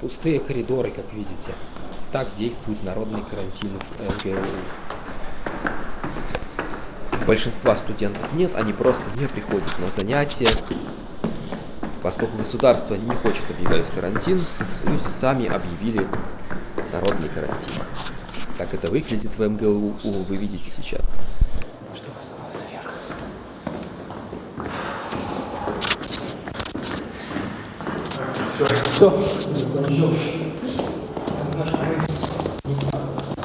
Пустые коридоры, как видите. Так действует народный карантин в МГУ. Большинства студентов нет, они просто не приходят на занятия. Поскольку государство не хочет объявлять карантин, люди сами объявили народный карантин. Как это выглядит в МГУ, вы видите сейчас. Все. Все.